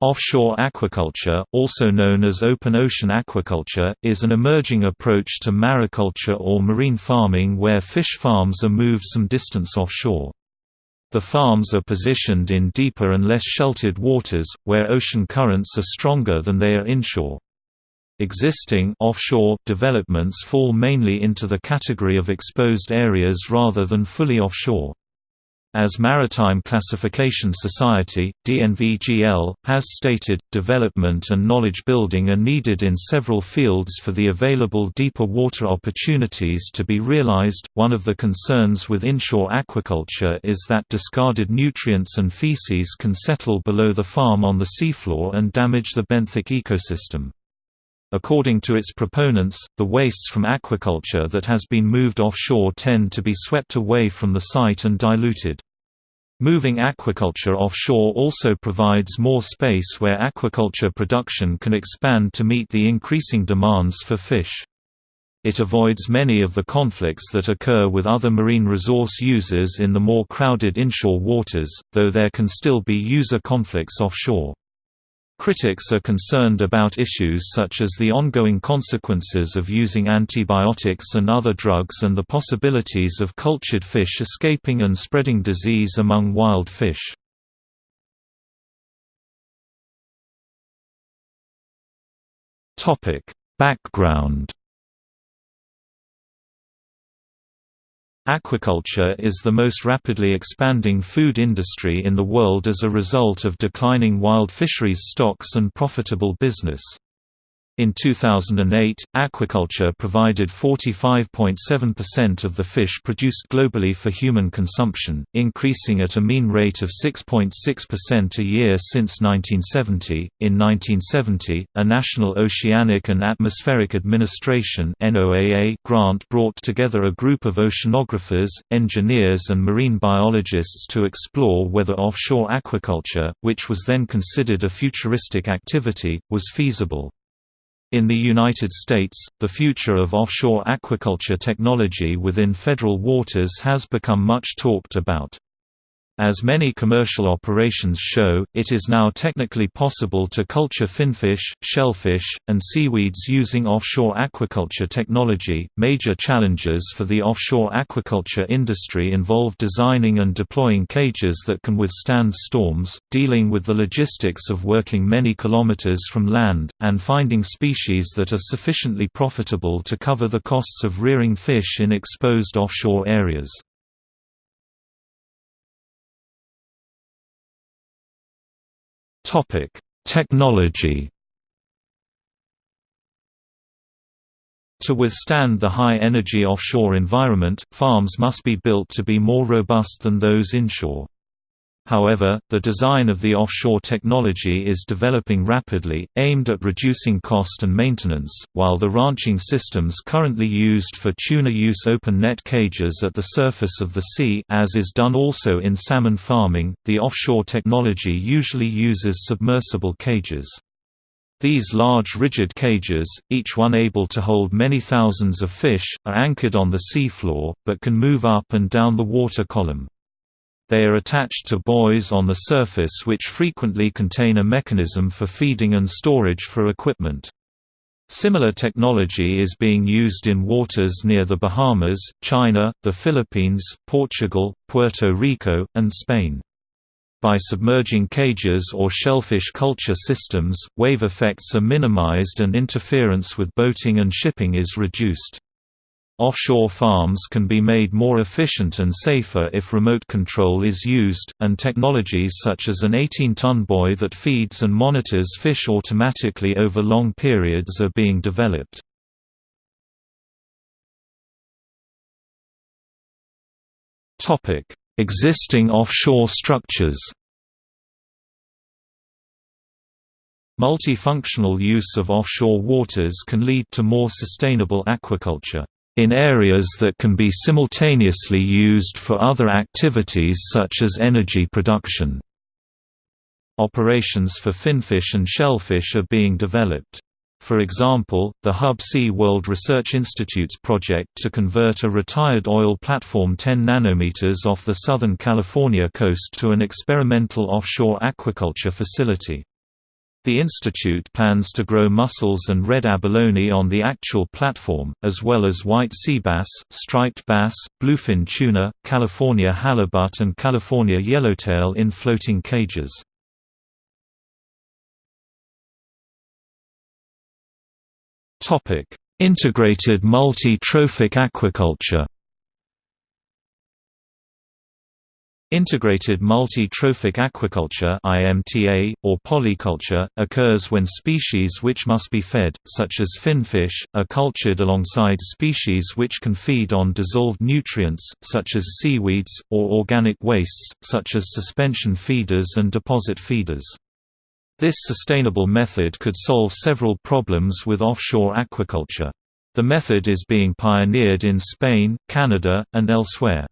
Offshore aquaculture, also known as open ocean aquaculture, is an emerging approach to mariculture or marine farming where fish farms are moved some distance offshore. The farms are positioned in deeper and less sheltered waters, where ocean currents are stronger than they are inshore. Existing offshore developments fall mainly into the category of exposed areas rather than fully offshore. As Maritime Classification Society, DNVGL, has stated, development and knowledge building are needed in several fields for the available deeper water opportunities to be realized. One of the concerns with inshore aquaculture is that discarded nutrients and feces can settle below the farm on the seafloor and damage the benthic ecosystem. According to its proponents, the wastes from aquaculture that has been moved offshore tend to be swept away from the site and diluted. Moving aquaculture offshore also provides more space where aquaculture production can expand to meet the increasing demands for fish. It avoids many of the conflicts that occur with other marine resource users in the more crowded inshore waters, though there can still be user conflicts offshore. Critics are concerned about issues such as the ongoing consequences of using antibiotics and other drugs and the possibilities of cultured fish escaping and spreading disease among wild fish. Background Aquaculture is the most rapidly expanding food industry in the world as a result of declining wild fisheries stocks and profitable business. In 2008, aquaculture provided 45.7% of the fish produced globally for human consumption, increasing at a mean rate of 6.6% a year since 1970. In 1970, a National Oceanic and Atmospheric Administration (NOAA) grant brought together a group of oceanographers, engineers, and marine biologists to explore whether offshore aquaculture, which was then considered a futuristic activity, was feasible. In the United States, the future of offshore aquaculture technology within federal waters has become much talked about. As many commercial operations show, it is now technically possible to culture finfish, shellfish, and seaweeds using offshore aquaculture technology. Major challenges for the offshore aquaculture industry involve designing and deploying cages that can withstand storms, dealing with the logistics of working many kilometers from land, and finding species that are sufficiently profitable to cover the costs of rearing fish in exposed offshore areas. Topic: Technology. To withstand the high-energy offshore environment, farms must be built to be more robust than those inshore. However, the design of the offshore technology is developing rapidly, aimed at reducing cost and maintenance, while the ranching systems currently used for tuna use open net cages at the surface of the sea as is done also in salmon farming, the offshore technology usually uses submersible cages. These large rigid cages, each one able to hold many thousands of fish, are anchored on the seafloor, but can move up and down the water column. They are attached to buoys on the surface which frequently contain a mechanism for feeding and storage for equipment. Similar technology is being used in waters near the Bahamas, China, the Philippines, Portugal, Puerto Rico, and Spain. By submerging cages or shellfish culture systems, wave effects are minimized and interference with boating and shipping is reduced. Offshore farms can be made more efficient and safer if remote control is used, and technologies such as an 18-ton buoy that feeds and monitors fish automatically over long periods are being developed. Existing offshore structures Multifunctional use of offshore waters can lead to more sustainable aquaculture in areas that can be simultaneously used for other activities such as energy production. Operations for finfish and shellfish are being developed. For example, the Hubbs-SeaWorld Research Institute's project to convert a retired oil platform 10 nanometers off the Southern California coast to an experimental offshore aquaculture facility. The institute plans to grow mussels and red abalone on the actual platform, as well as white sea bass, striped bass, bluefin tuna, California halibut and California yellowtail in floating cages. Integrated multi-trophic aquaculture Integrated multi-trophic aquaculture (IMTA) or polyculture occurs when species which must be fed, such as finfish, are cultured alongside species which can feed on dissolved nutrients, such as seaweeds, or organic wastes, such as suspension feeders and deposit feeders. This sustainable method could solve several problems with offshore aquaculture. The method is being pioneered in Spain, Canada, and elsewhere.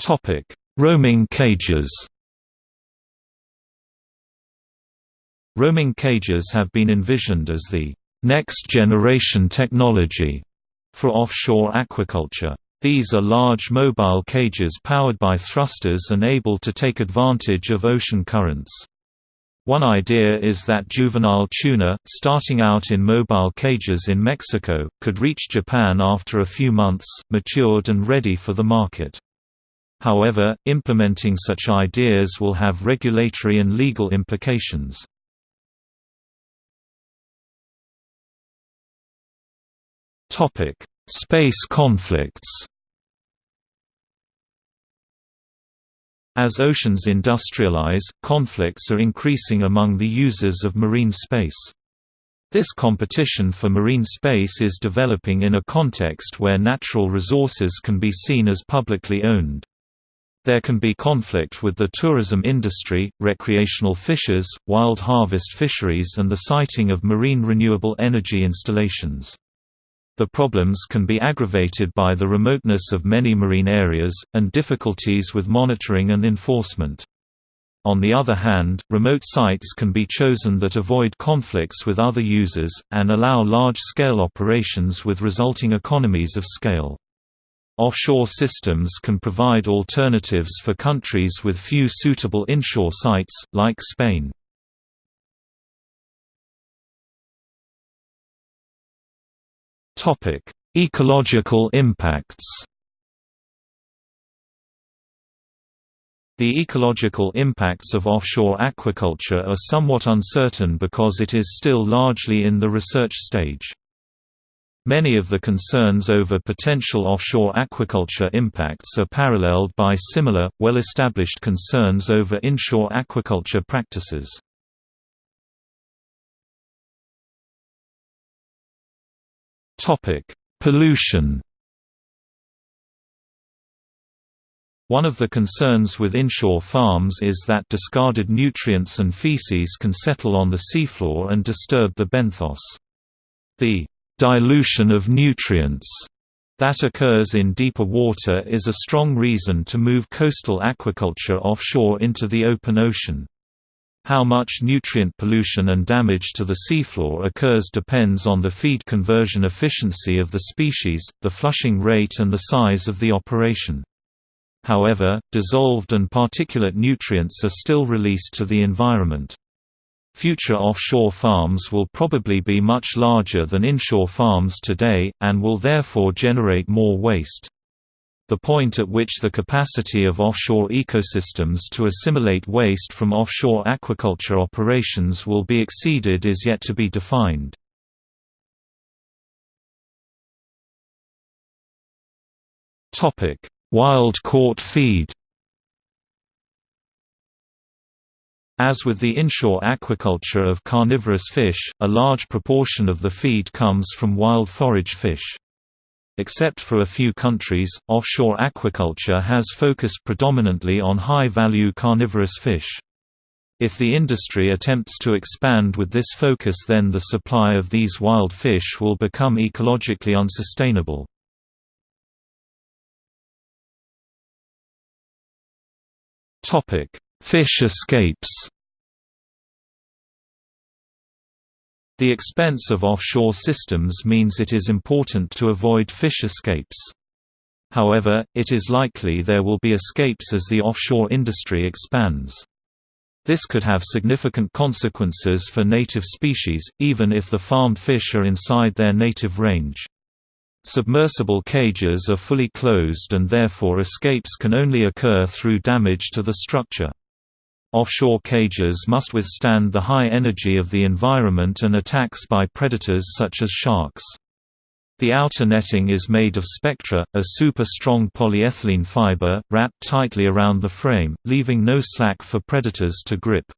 Topic: Roaming cages. Roaming cages have been envisioned as the next generation technology for offshore aquaculture. These are large mobile cages powered by thrusters and able to take advantage of ocean currents. One idea is that juvenile tuna, starting out in mobile cages in Mexico, could reach Japan after a few months, matured and ready for the market. However, implementing such ideas will have regulatory and legal implications. Space conflicts As oceans industrialize, conflicts are increasing among the users of marine space. This competition for marine space is developing in a context where natural resources can be seen as publicly owned. There can be conflict with the tourism industry, recreational fishers, wild harvest fisheries and the siting of marine renewable energy installations. The problems can be aggravated by the remoteness of many marine areas, and difficulties with monitoring and enforcement. On the other hand, remote sites can be chosen that avoid conflicts with other users, and allow large-scale operations with resulting economies of scale. Offshore systems can provide alternatives for countries with few suitable inshore sites, like Spain. Ecological impacts The ecological impacts of offshore aquaculture are somewhat uncertain because it is still largely in the research stage. Many of the concerns over potential offshore aquaculture impacts are paralleled by similar, well-established concerns over inshore aquaculture practices. Pollution One of the concerns with inshore farms is that discarded nutrients and feces can settle on the seafloor and disturb the benthos. The dilution of nutrients that occurs in deeper water is a strong reason to move coastal aquaculture offshore into the open ocean. How much nutrient pollution and damage to the seafloor occurs depends on the feed conversion efficiency of the species, the flushing rate and the size of the operation. However, dissolved and particulate nutrients are still released to the environment. Future offshore farms will probably be much larger than inshore farms today, and will therefore generate more waste. The point at which the capacity of offshore ecosystems to assimilate waste from offshore aquaculture operations will be exceeded is yet to be defined. Wild-caught feed As with the inshore aquaculture of carnivorous fish, a large proportion of the feed comes from wild forage fish. Except for a few countries, offshore aquaculture has focused predominantly on high-value carnivorous fish. If the industry attempts to expand with this focus then the supply of these wild fish will become ecologically unsustainable. Fish escapes The expense of offshore systems means it is important to avoid fish escapes. However, it is likely there will be escapes as the offshore industry expands. This could have significant consequences for native species, even if the farmed fish are inside their native range. Submersible cages are fully closed and therefore escapes can only occur through damage to the structure. Offshore cages must withstand the high energy of the environment and attacks by predators such as sharks. The outer netting is made of spectra, a super-strong polyethylene fiber, wrapped tightly around the frame, leaving no slack for predators to grip.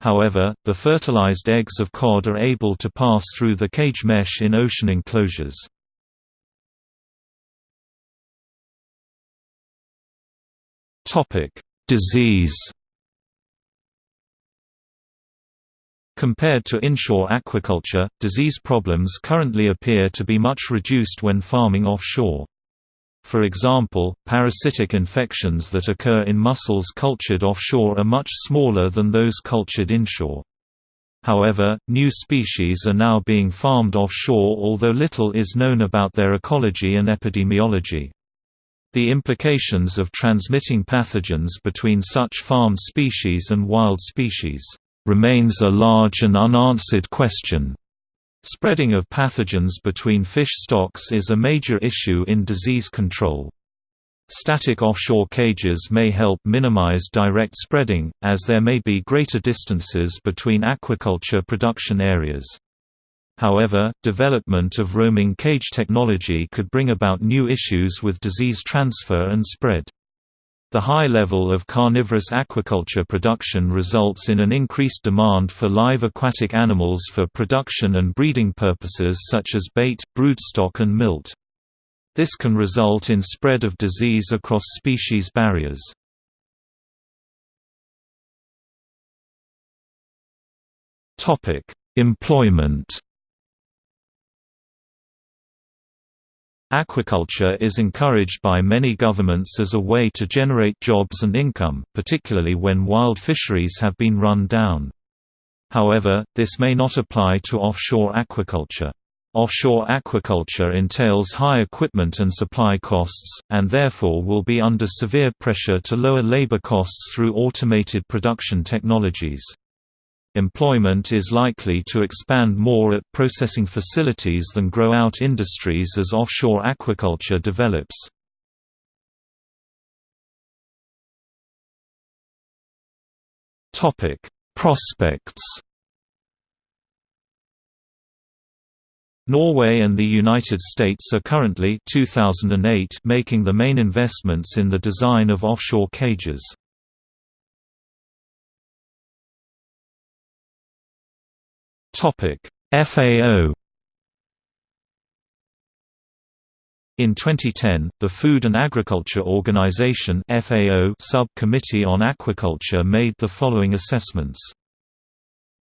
However, the fertilized eggs of cod are able to pass through the cage mesh in ocean enclosures. Disease Compared to inshore aquaculture, disease problems currently appear to be much reduced when farming offshore. For example, parasitic infections that occur in mussels cultured offshore are much smaller than those cultured inshore. However, new species are now being farmed offshore although little is known about their ecology and epidemiology. The implications of transmitting pathogens between such farmed species and wild species remains a large and unanswered question. Spreading of pathogens between fish stocks is a major issue in disease control. Static offshore cages may help minimize direct spreading, as there may be greater distances between aquaculture production areas. However, development of roaming cage technology could bring about new issues with disease transfer and spread. The high level of carnivorous aquaculture production results in an increased demand for live aquatic animals for production and breeding purposes such as bait, broodstock and milt. This can result in spread of disease across species barriers. Employment Aquaculture is encouraged by many governments as a way to generate jobs and income, particularly when wild fisheries have been run down. However, this may not apply to offshore aquaculture. Offshore aquaculture entails high equipment and supply costs, and therefore will be under severe pressure to lower labor costs through automated production technologies. Employment is likely to expand more at processing facilities than grow-out industries as offshore aquaculture develops. Prospects Norway and the United States are currently 2008 making the main investments in the design of offshore cages. FAO In 2010, the Food and Agriculture Organization (FAO) Subcommittee on Aquaculture made the following assessments.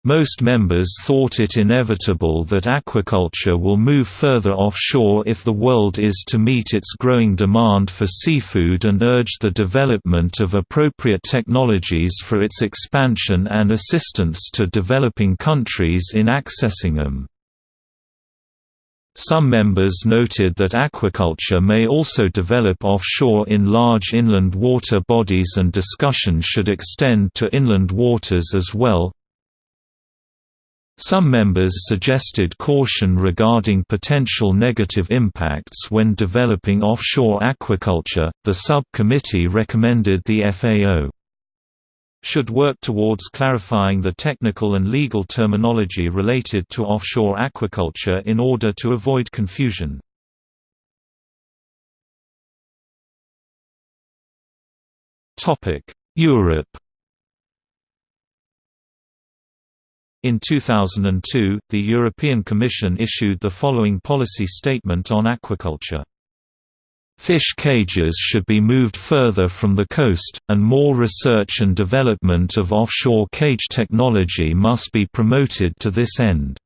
Most members thought it inevitable that aquaculture will move further offshore if the world is to meet its growing demand for seafood and urge the development of appropriate technologies for its expansion and assistance to developing countries in accessing them. Some members noted that aquaculture may also develop offshore in large inland water bodies and discussion should extend to inland waters as well, some members suggested caution regarding potential negative impacts when developing offshore aquaculture. The subcommittee recommended the FAO should work towards clarifying the technical and legal terminology related to offshore aquaculture in order to avoid confusion. Europe In 2002, the European Commission issued the following policy statement on aquaculture. Fish cages should be moved further from the coast, and more research and development of offshore cage technology must be promoted to this end.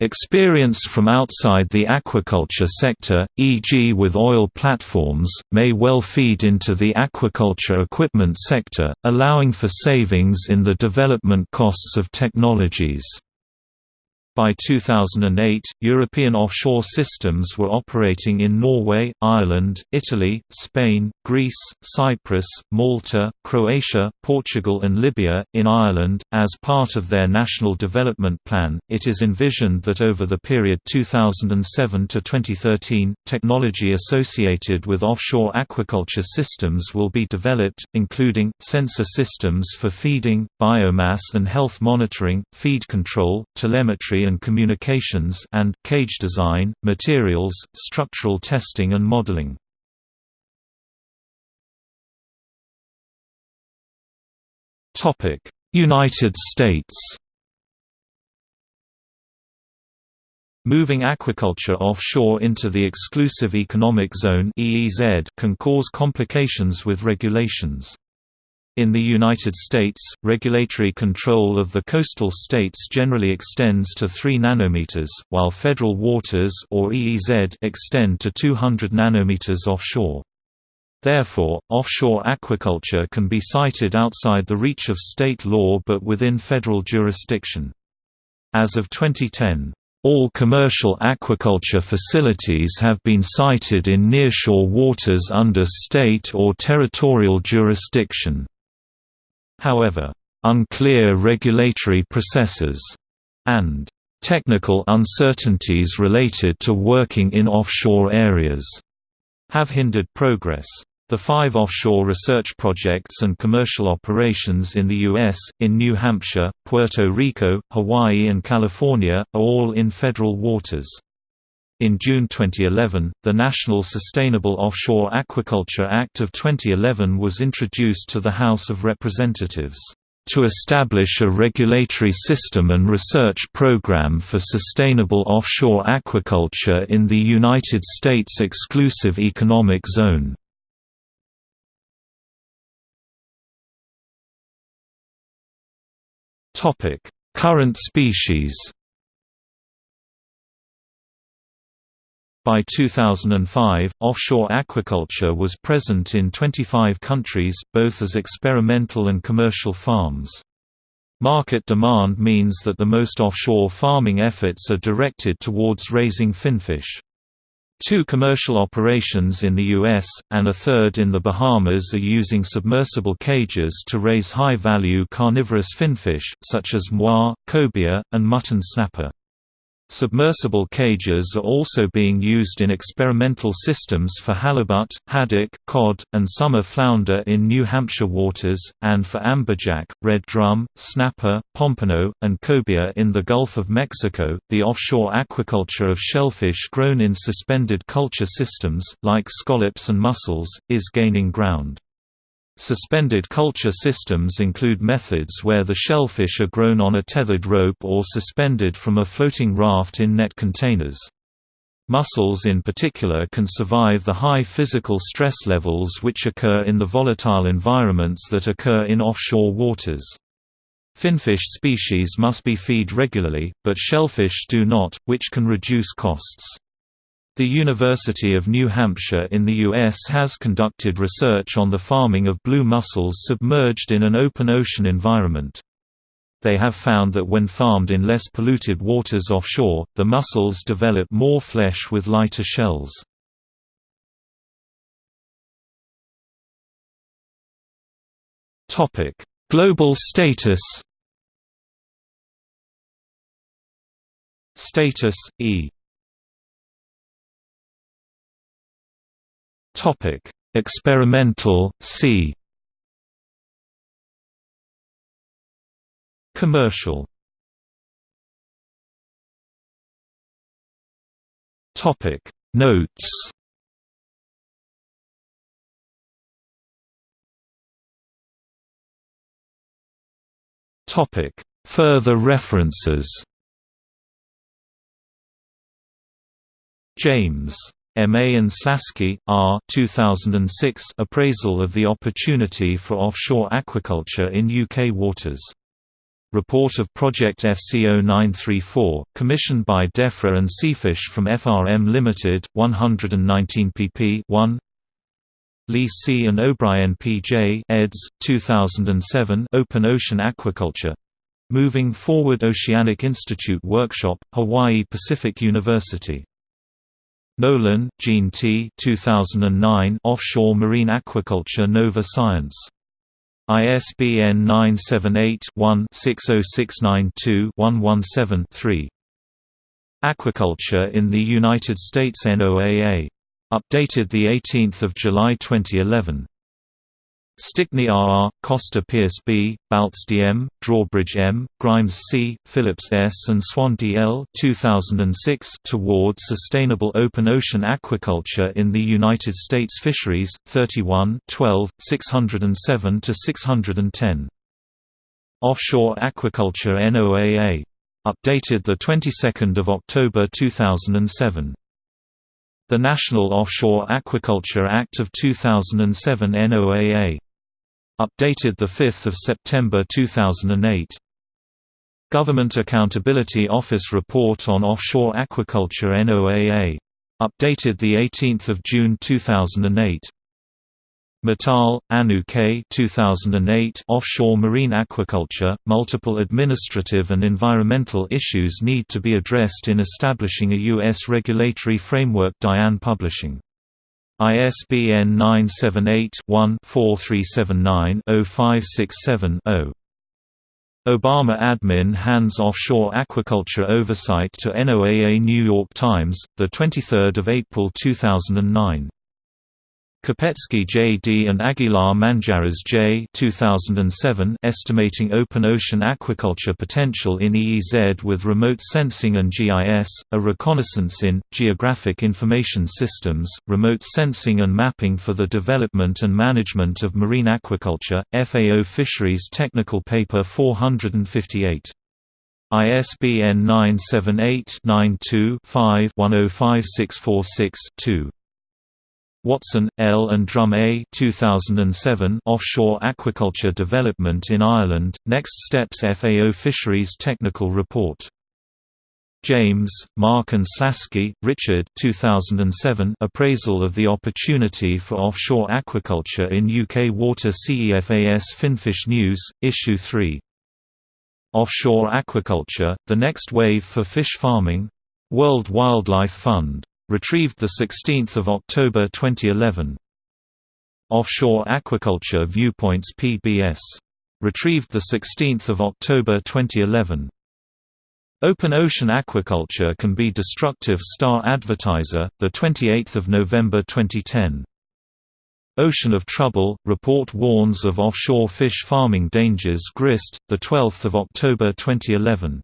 Experience from outside the aquaculture sector, e.g. with oil platforms, may well feed into the aquaculture equipment sector, allowing for savings in the development costs of technologies. By 2008, European offshore systems were operating in Norway, Ireland, Italy, Spain, Greece, Cyprus, Malta, Croatia, Portugal, and Libya. In Ireland, as part of their National Development Plan, it is envisioned that over the period 2007 to 2013, technology associated with offshore aquaculture systems will be developed, including sensor systems for feeding, biomass and health monitoring, feed control, telemetry and communications and cage design, materials, structural testing and modeling. Topic: United States. Moving aquaculture offshore into the Exclusive Economic Zone (EEZ) can cause complications with regulations. In the United States, regulatory control of the coastal states generally extends to 3 nanometers, while federal waters or EEZ extend to 200 nanometers offshore. Therefore, offshore aquaculture can be sited outside the reach of state law but within federal jurisdiction. As of 2010, all commercial aquaculture facilities have been sited in nearshore waters under state or territorial jurisdiction. However, unclear regulatory processes and technical uncertainties related to working in offshore areas have hindered progress. The five offshore research projects and commercial operations in the U.S., in New Hampshire, Puerto Rico, Hawaii and California, are all in federal waters. In June 2011, the National Sustainable Offshore Aquaculture Act of 2011 was introduced to the House of Representatives to establish a regulatory system and research program for sustainable offshore aquaculture in the United States Exclusive Economic Zone. Current species By 2005, offshore aquaculture was present in 25 countries, both as experimental and commercial farms. Market demand means that the most offshore farming efforts are directed towards raising finfish. Two commercial operations in the U.S., and a third in the Bahamas are using submersible cages to raise high-value carnivorous finfish, such as moi, cobia, and mutton snapper. Submersible cages are also being used in experimental systems for halibut, haddock, cod, and summer flounder in New Hampshire waters, and for amberjack, red drum, snapper, pompano, and cobia in the Gulf of Mexico. The offshore aquaculture of shellfish grown in suspended culture systems, like scallops and mussels, is gaining ground. Suspended culture systems include methods where the shellfish are grown on a tethered rope or suspended from a floating raft in net containers. Mussels in particular can survive the high physical stress levels which occur in the volatile environments that occur in offshore waters. Finfish species must be feed regularly, but shellfish do not, which can reduce costs. The University of New Hampshire in the U.S. has conducted research on the farming of blue mussels submerged in an open ocean environment. They have found that when farmed in less polluted waters offshore, the mussels develop more flesh with lighter shells. Global status Status, e Topic: Experimental, C. Commercial. Topic: Notes. Topic: Further references. James M.A. and Slaski, R. 2006 Appraisal of the Opportunity for Offshore Aquaculture in UK Waters. Report of Project FC0934, commissioned by DEFRA and Seafish from FRM Limited, 119 pp. 1 Lee C. and O'Brien P. J. eds. 2007 Open Ocean Aquaculture Moving Forward Oceanic Institute Workshop, Hawaii Pacific University. Nolan, Jean T. 2009 Offshore Marine Aquaculture Nova Science. ISBN 978-1-60692-117-3. Aquaculture in the United States NOAA. Updated 18 July 2011. Stickney R. Costa Pierce B., Baltz D. M., Drawbridge M., Grimes C., Phillips S. and Swan D. L. 2006 Toward Sustainable Open Ocean Aquaculture in the United States Fisheries, 31 12, 607–610. Offshore Aquaculture NOAA. Updated 22 October 2007. The National Offshore Aquaculture Act of 2007 NOAA Updated 5 September 2008. Government Accountability Office Report on Offshore Aquaculture NOAA. Updated 18 June 2008. Mittal, Anu K. 2008 Offshore marine aquaculture, multiple administrative and environmental issues need to be addressed in establishing a U.S. regulatory framework Diane Publishing ISBN 978-1-4379-0567-0. Obama admin hands offshore aquaculture oversight to NOAA New York Times, 23 April 2009. Kapetsky J. D. and Aguilar Manjarrez J. 2007 Estimating Open Ocean Aquaculture Potential in EEZ with Remote Sensing and GIS, a reconnaissance in, Geographic Information Systems, Remote Sensing and Mapping for the Development and Management of Marine Aquaculture, FAO Fisheries Technical Paper 458. ISBN 978 92 5 105646 2. Watson, L. and Drumm A 2007 Offshore Aquaculture Development in Ireland, Next Steps FAO Fisheries Technical Report. James, Mark and Slaski, Richard 2007 Appraisal of the Opportunity for Offshore Aquaculture in UK Water CEFAS Finfish News, Issue 3. Offshore Aquaculture, The Next Wave for Fish Farming. World Wildlife Fund Retrieved 16 October 2011. Offshore Aquaculture Viewpoints PBS. Retrieved 16 October 2011. Open ocean aquaculture can be destructive Star Advertiser, 28 November 2010. Ocean of Trouble, report warns of offshore fish farming dangers Grist, 12 October 2011.